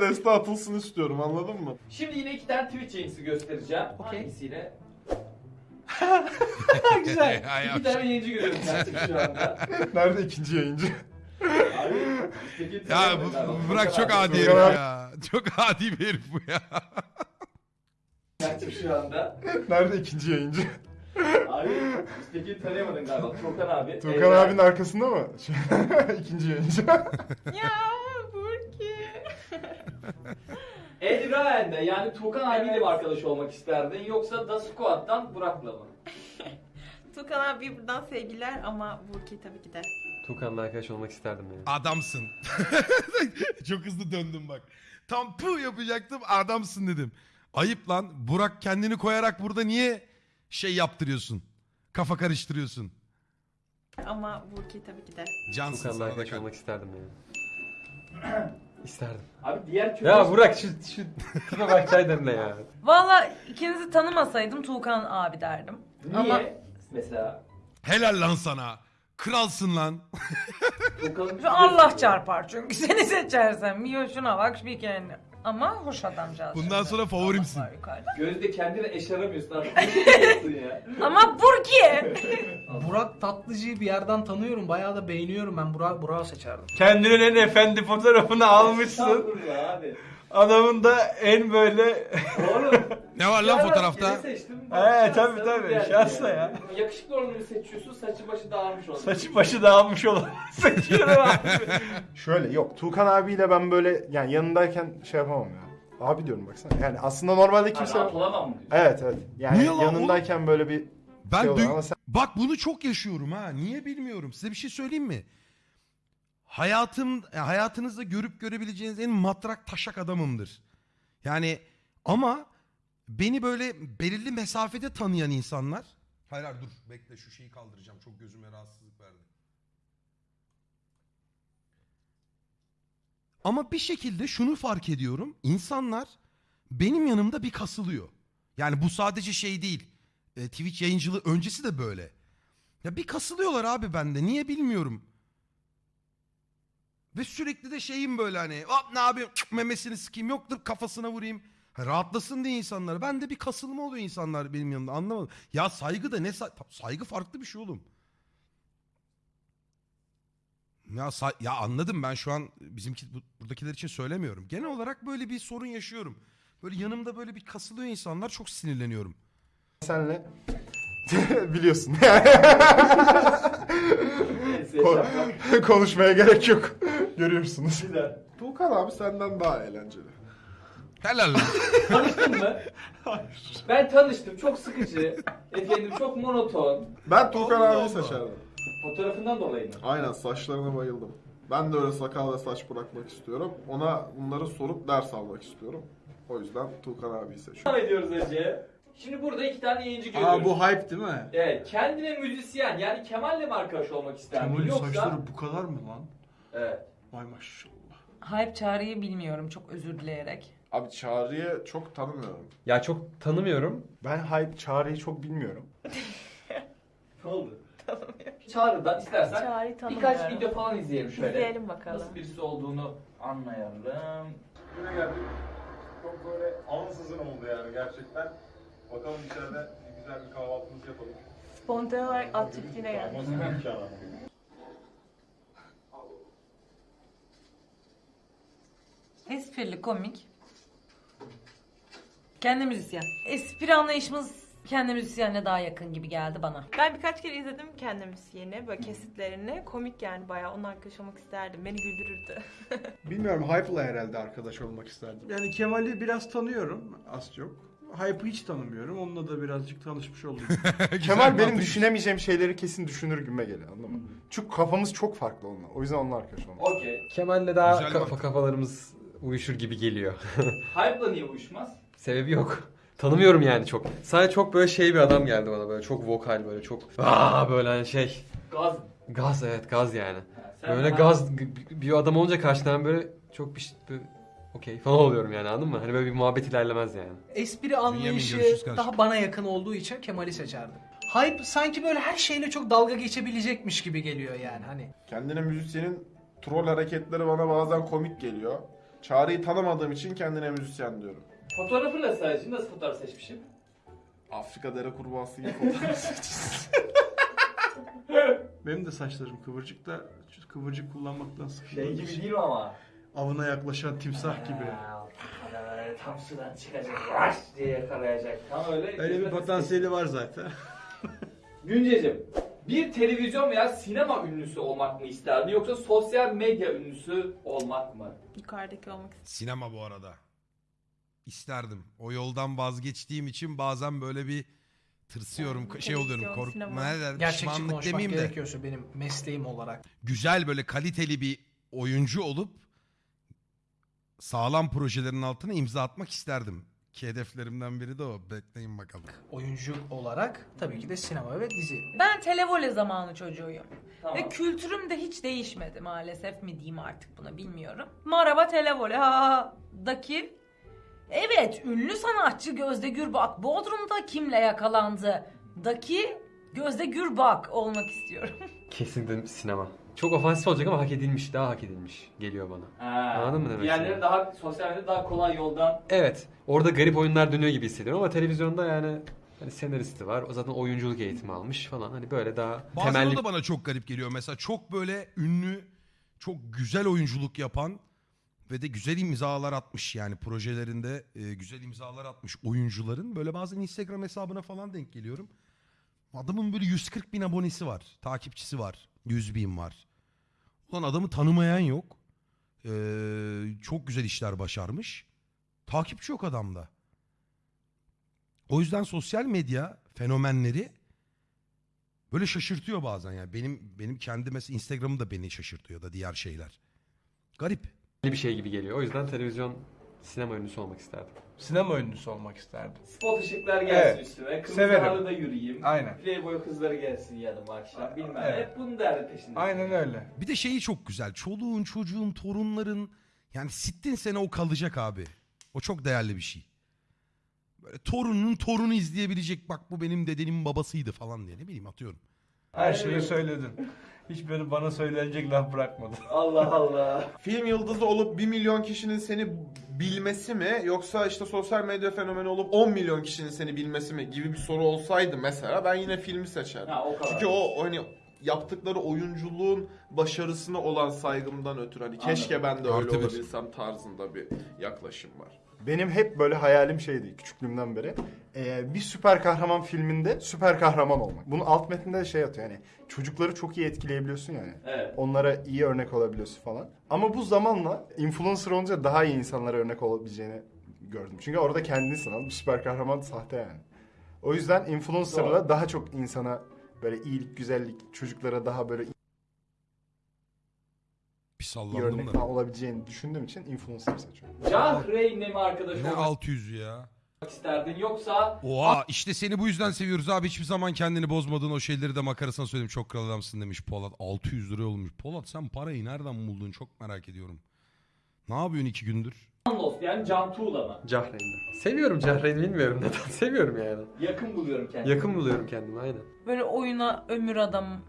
Deste atılsın istiyorum anladın mı? Şimdi yine iki tane Twitch yayıncısı göstereceğim. Okey. Hangisiyle? Güzel. İki tane yayıncı görüyorum ben şu anda. Nerede ikinci yayıncı? Abi, peki, Ya bu, Burak çok adi herif ya. Çok adi bir herif bu ya. Açık şu anda. Nerede ikinci yayıncı? Abi peki tanıyamadın galiba. Turkan abi. Evren. abinin arkasında mı? ikinci yayıncı. ya. Ed Ryan'de yani Turkan abiyle mi arkadaş olmak isterdin yoksa Da Squad'dan Burak'la mı? Tukan abi buradan sevgiler ama Burki tabii ki de. Tukan'la arkadaş olmak isterdim yani. Adamsın. çok hızlı döndüm bak. Tam pu yapacaktım adamsın dedim. Ayıp lan. Burak kendini koyarak burada niye şey yaptırıyorsun? Kafa karıştırıyorsun. Ama Burki tabii ki de. Cansın Tukan'la sana da arkadaş olmak isterdim yani. İsterdim. Abi diğer kötü... Ya Burak şu şu tipe baksaydın ne ya? Valla ikinizi tanımasaydım Tuğkan abi derdim. Niye? Ama Mesela Helal lan sana. Kralsın lan. Turkan'ın... şu Allah çarpar çünkü seni seçersem. Yo şuna bak bir kendi. Ama hoş adamcağız. Bundan sonra favorimsin. Yukarıda. Gözde kendini eşaramıyorsun artık. Ya? Ama Burki. Burak Tatlıcı'yı bir yerden tanıyorum. Bayağı da beğeniyorum ben. Burak Burak'ı seçerdim. Kendinin en efendi fotoğrafını almışsın. Estağfurullah abi. Adamın da en böyle Oğlum. Ne var lan fotoğrafta? He, Şanslı tabii, tabii, bir yerdi şanslı ya. Yakışıklı olanı seçiyorsun, saçı başı dağılmış olanı. saçı başı dağılmış olan seçiyorum abi. Şöyle yok Tuğkan abiyle ben böyle yani yanındayken şey yapamam ya. Abi diyorum baksana. Yani aslında normalde Kimse... Rahat olamam mı diyorsun? Evet evet. Yani Niye lan yanındayken böyle bir Ben şey dün- ama sen Bak bunu çok yaşıyorum ha. Niye bilmiyorum. Size bir şey söyleyeyim mi? Hayatım ya hayatınızda görüp görebileceğiniz en matrak taşak adamımdır. Yani ama beni böyle belirli mesafede tanıyan insanlar Hayır hayır dur bekle şu şeyi kaldıracağım. Çok gözüme rahatsızlık verdi. Ama bir şekilde şunu fark ediyorum. İnsanlar benim yanımda bir kasılıyor. Yani bu sadece şey değil. E, Twitch yayıncılığı öncesi de böyle. Ya bir kasılıyorlar abi bende. Niye bilmiyorum. Ve sürekli de şeyim böyle hani hop ne yapayım memesini sikeyim yoktur kafasına vurayım. Ha, Rahatlasın diye insanlar. Ben de bir kasılma oluyor insanlar benim yanımda anlamadım. Ya saygı da ne say- saygı farklı bir şey oğlum. Ya, ya anladım ben şu an bizimki bu- buradakiler için söylemiyorum. Genel olarak böyle bir sorun yaşıyorum. Böyle yanımda böyle bir kasılıyor insanlar çok sinirleniyorum. senle biliyorsun. Ko-. Konuşmaya gerek yok. Görüyorsunuz. Güzel. Tuğkan abi senden daha eğlenceli. Helal lan. Tanıştın mı? Ben tanıştım. Çok sıkıcı. Efendim çok monoton. Ben Allah abiyi seçerdim. Fotoğrafından dolayı mı? Aynen saçlarına bayıldım. Ben de öyle sakal ve saç bırakmak istiyorum. Ona bunları sorup ders almak istiyorum. O yüzden Tuğkan abiyi seçiyorum. Devam ediyoruz Ece. Şimdi burada iki tane yayıncı görüyoruz. Aa bu hype değil mi? Evet. Kendine müzisyen yani Kemal'le mi arkadaş olmak isterdin? Kemal'in Yoksa... saçları bu kadar mı lan? Evet. Vay maşallah. Hype çağrıyı bilmiyorum çok özür dileyerek. Abi Çağrı'yı çok tanımıyorum. Ya çok tanımıyorum. Ben hype çağrıyı çok bilmiyorum. Ne oldu? Çağrı'dan istersen Çağrı birkaç tanımıyorum. video falan izleyelim şöyle. İzleyelim bakalım. Nasıl birisi olduğunu anlayalım. Güne geldik. Çok böyle ansızın oldu yani gerçekten. Bakalım içeride güzel bir kahvaltımızı yapalım. Spontane olarak at çiftliğine geldik. Esprili, komik. Kendi müzisyen. Espri anlayışımız kendi müzisyenle daha yakın gibi geldi bana. Ben birkaç kere izledim kendi müziğini, böyle kesitlerini. Komik yani bayağı arkadaş olmak isterdim. Beni güldürürdü. Bilmiyorum Hype'la herhalde arkadaş olmak isterdim. Yani Kemal'i biraz tanıyorum az çok. Hype'ı hiç tanımıyorum. Onunla da birazcık tanışmış oldum. Kemal benim düşünemeyeceğim şeyleri kesin düşünür güme geliyor anladın mı? Çünkü kafamız çok farklı onunla. O yüzden onunla arkadaş olmak. Okey. Kemal'le daha Güzel kafa mantık. kafalarımız uyuşur gibi geliyor. Hype'la niye uyuşmaz? Sebebi yok. Tanımıyorum yani çok. Sadece çok böyle şey bir adam geldi bana böyle çok vokal böyle çok aa böyle hani şey Gaz. gaz evet gaz yani. Ha, sen Böyle gaz bir adam olunca karşıdan böyle çok bir şey böyle okey falan oluyorum yani anladın mı? Hani böyle bir muhabbet ilerlemez yani. Espri anlayışı görüşürüz kardeşim. daha bana yakın olduğu için Kemal'i seçerdim. Hype sanki böyle her şeyle çok dalga geçebilecekmiş gibi geliyor yani hani. Kendine müzisyenin troll hareketleri bana bazen komik geliyor. Çağrı'yı tanımadığım için kendine müzisyen diyorum. Fotoğrafı nasıl sadece? Nasıl fotoğraf seçmişim? Afrika dere kurbağası gibi fotoğraf seçmişsin. Benim de saçlarım kıvırcık da kıvırcık kullanmaktan sıkıldım. Şey gibi değil mi ama? Avına yaklaşan timsah gibi. Tam sudan çıkacak. Raş diye yakalayacak. Tam öyle. Öyle bir potansiyeli var zaten. Güncecim, bir televizyon veya sinema ünlüsü olmak mı isterdin yoksa sosyal medya ünlüsü olmak mı? Yukarıdaki olmak Sinema bu arada. İsterdim. O yoldan vazgeçtiğim için bazen böyle bir tırsıyorum. Yani şey oluyorum. Kork ne der, Gerçekçi konuşmak demeyeyim de. gerekiyorsa benim mesleğim olarak. Güzel böyle kaliteli bir oyuncu olup sağlam projelerin altına imza atmak isterdim. Ki hedeflerimden biri de o. Bekleyin bakalım. Oyuncu olarak tabii ki de sinema ve dizi. Ben televole zamanı çocuğuyum. Tamam. Ve kültürüm de hiç değişmedi maalesef mi diyeyim artık buna bilmiyorum. Maraba televole ha daki Evet ünlü sanatçı Gözde Gürbak Bodrum'da kimle yakalandı? Daki Gözde Gürbak olmak istiyorum. Kesinlikle sinema. Çok ofansif olacak ama hak edilmiş, daha hak edilmiş geliyor bana. Ha, Anladın mı demek Diğerleri istediğimi? daha sosyal medyada daha kolay yoldan. Evet, orada garip oyunlar dönüyor gibi hissediyorum ama televizyonda yani hani senaristi var. O zaten oyunculuk eğitimi almış falan. Hani böyle daha Bazen temelli o da bana çok garip geliyor. Mesela çok böyle ünlü, çok güzel oyunculuk yapan ve de güzel imzalar atmış yani projelerinde e, güzel imzalar atmış oyuncuların. Böyle bazen Instagram hesabına falan denk geliyorum. Adamın böyle 140 bin abonesi var, takipçisi var, 100 bin var. Ulan adamı tanımayan yok. Ee, çok güzel işler başarmış. Takipçi yok adamda. O yüzden sosyal medya fenomenleri böyle şaşırtıyor bazen yani. Benim benim kendi mesela Instagram'ım da beni şaşırtıyor da diğer şeyler. Garip. Bir şey gibi geliyor. O yüzden televizyon sinema ünlüsü olmak isterdim. Sinema ünlüsü olmak isterdim. Spot ışıklar gelsin Evet, üstüme. Kırmızı severim. halıda yürüyeyim. Aynen. Playboy kızları gelsin yanıma akşam. Bilmem. Evet. Hep bunun derdi peşinde. Aynen öyle. Bir de şeyi çok güzel. Çoluğun, çocuğun, torunların yani sittin sene o kalacak abi. O çok değerli bir şey. Böyle torunun torunu izleyebilecek bak bu benim dedenin babasıydı falan diye ne bileyim atıyorum. Her Aynen şeyi öyle. söyledin. Hiç böyle bana söylenecek laf bırakmadın. Allah Allah. Film yıldızı olup 1 milyon kişinin seni bilmesi mi yoksa işte sosyal medya fenomeni olup 10 milyon kişinin seni bilmesi mi gibi bir soru olsaydı mesela ben yine filmi seçerdim. Ha o kadar. Çünkü o hani yaptıkları oyunculuğun başarısına olan saygımdan ötürü hani keşke ben de öyle Artı bir. olabilsem tarzında bir yaklaşım var. Benim hep böyle hayalim şeydi küçüklüğümden beri. Ee, bir süper kahraman filminde süper kahraman olmak. Bunun alt metninde de şey atıyor yani çocukları çok iyi etkileyebiliyorsun yani. Evet. Onlara iyi örnek olabiliyorsun falan. Ama bu zamanla influencer olunca daha iyi insanlara örnek olabileceğini gördüm. Çünkü orada kendini sanal bir süper kahraman sahte yani. O yüzden influencer'la daha çok insana böyle iyilik, güzellik, çocuklara daha böyle iyi Bir örnek sallandım da. falan olabileceğini düşündüğüm için influencer seçiyorum. Cahreyn'le mi arkadaş Ne olmak 600 ya. isterdin yoksa Oha işte seni bu yüzden seviyoruz abi. Hiçbir zaman kendini bozmadığın o şeyleri de makarasına söyledim. Çok kral adamsın demiş Polat. 600 lira olmuş. Polat sen parayı nereden buldun çok merak ediyorum. Ne yapıyorsun iki gündür? Anlos yani Can Tuğla mı? Cahreyn'de. Seviyorum Cahreyn'i bilmiyorum neden. Seviyorum yani. Yakın buluyorum kendimi. Yakın buluyorum kendimi aynen. Böyle oyuna ömür adamı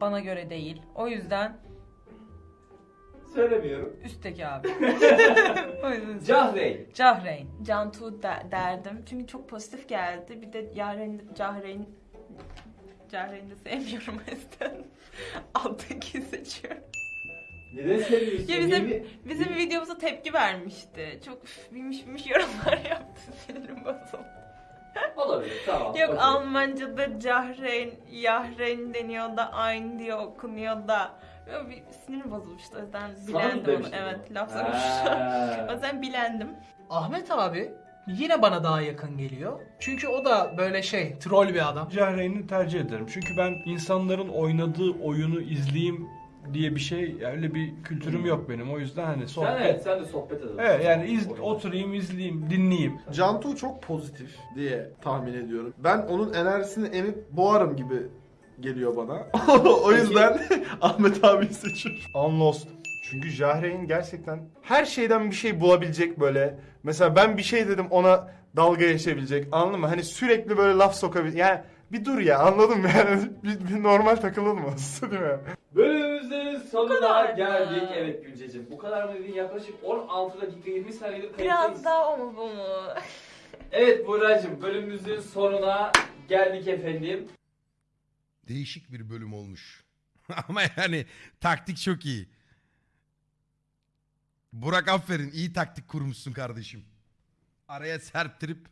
bana göre değil. O yüzden Söylemiyorum. üstteki abi. o yüzden Cahreyn. Cahreyn. Cantu de- derdim. Çünkü çok pozitif geldi. Bir de Yaren, Cahreyn Cahreyn'i de sevmiyorum o yüzden. Alttaki seçiyorum. Neden seviyorsun? Ya bizim, Yeni- bizim videomuza tepki vermişti. Çok üf, bilmiş bilmiş yorumlar yaptı. Sinirim bozuldu. Olabilir tamam. Yok okey. Almanca'da Cahreyn, Yahren deniyor da aynı diye okunuyor da. Bir sinirim bozulmuştu o yüzden bilendim onu. Evet laf sormuştu. Ha. o yüzden bilendim. Ahmet abi yine bana daha yakın geliyor. Çünkü o da böyle şey troll bir adam. Cahreyn'i tercih ederim. Çünkü ben insanların oynadığı oyunu izleyeyim diye bir şey, öyle bir kültürüm yok benim. O yüzden hani sohbet. Sen evet sen de sohbet edelim. Evet yani iz, oturayım, izleyeyim, dinleyeyim. Cantu çok pozitif diye tahmin ediyorum. Ben onun enerjisini emip boğarım gibi geliyor bana. o yüzden Ahmet abiyi seçiyorum. Unlost. Çünkü Jahreyn gerçekten her şeyden bir şey bulabilecek böyle. Mesela ben bir şey dedim ona dalga geçebilecek anladın mı? Hani sürekli böyle laf sokabilecek. Yani bir dur ya anladın mı? Yani bir, bir normal takılır mı? değil mi? Bölümümüzün bölümümüzün sonuna kadar mı? geldik. Evet Güncecim. Bu kadar mı dedin? Yaklaşık 16 dakika 20 saniyedir kayıttayız. Biraz daha o mu bu mu? Evet Buğra'cığım bölümümüzün sonuna geldik efendim. Değişik bir bölüm olmuş. Ama yani taktik çok iyi. Burak aferin iyi taktik kurmuşsun kardeşim. Araya serptirip